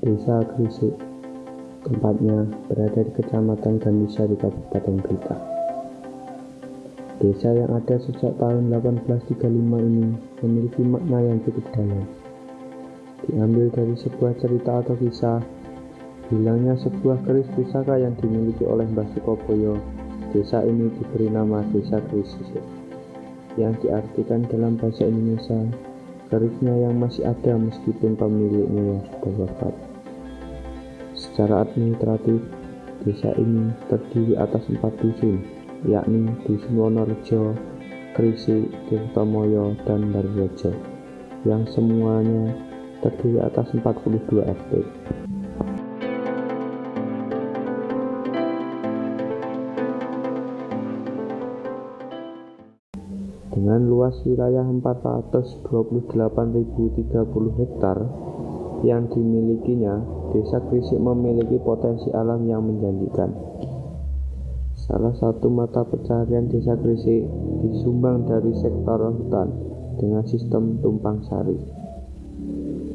Desa Gresik. Tempatnya berada di Kecamatan Gandisa di Kabupaten Blitar. Desa yang ada sejak tahun 1835 ini memiliki makna yang cukup dalam. Diambil dari sebuah cerita atau kisah, hilangnya sebuah keris pusaka yang dimiliki oleh Mbah Sukoboyo. Desa ini diberi nama Desa Gresik, yang diartikan dalam bahasa Indonesia kerisnya yang masih ada meskipun pemiliknya sudah wafat. Secara administratif, desa ini terdiri atas empat dusun, yakni Dusun Wonorejo, Krisi, Tirtomoyo, dan Darrejo, yang semuanya terdiri atas 42 RT. Dengan luas wilayah 428.030 hektar yang dimilikinya, Desa Gresik memiliki potensi alam yang menjanjikan. Salah satu mata pencarian Desa Gresik disumbang dari sektor hutan dengan sistem tumpang sari,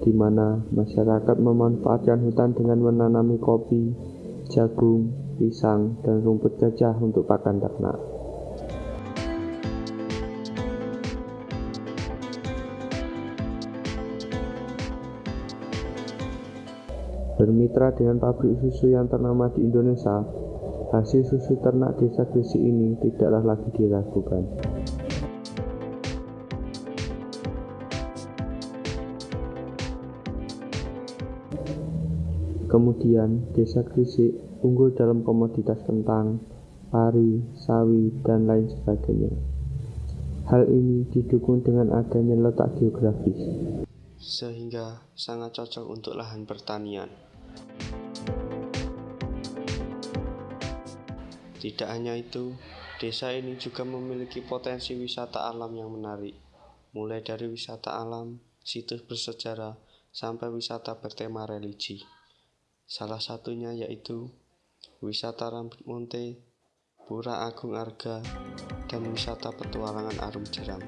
di mana masyarakat memanfaatkan hutan dengan menanami kopi, jagung, pisang, dan rumput gajah untuk pakan ternak. Bermitra dengan pabrik susu yang ternama di Indonesia, hasil susu ternak desa Gresik ini tidaklah lagi diragukan. Kemudian, desa Gresik unggul dalam komoditas kentang, pari, sawi, dan lain sebagainya. Hal ini didukung dengan adanya letak geografis, sehingga sangat cocok untuk lahan pertanian. Tidak hanya itu, desa ini juga memiliki potensi wisata alam yang menarik, mulai dari wisata alam, situs bersejarah, sampai wisata bertema religi. Salah satunya yaitu wisata Rambut Monte, Pura Agung Arga, dan wisata petualangan Arum Jeram.